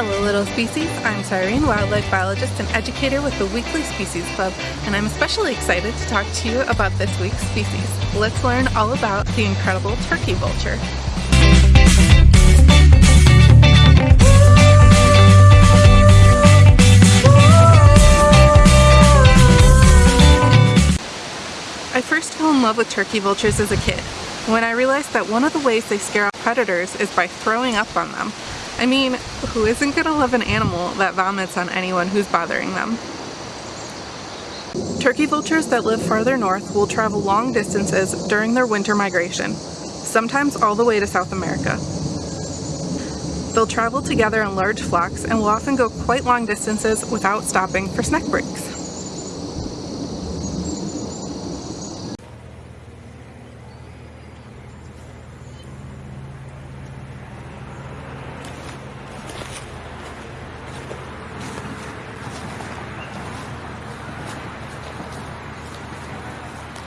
Hello little species, I'm Cyrene, wildlife biologist and educator with the Weekly Species Club, and I'm especially excited to talk to you about this week's species. Let's learn all about the incredible turkey vulture. I first fell in love with turkey vultures as a kid, when I realized that one of the ways they scare off predators is by throwing up on them. I mean, who isn't gonna love an animal that vomits on anyone who's bothering them? Turkey vultures that live farther north will travel long distances during their winter migration, sometimes all the way to South America. They'll travel together in large flocks and will often go quite long distances without stopping for snack breaks.